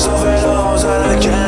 So fell, I was out the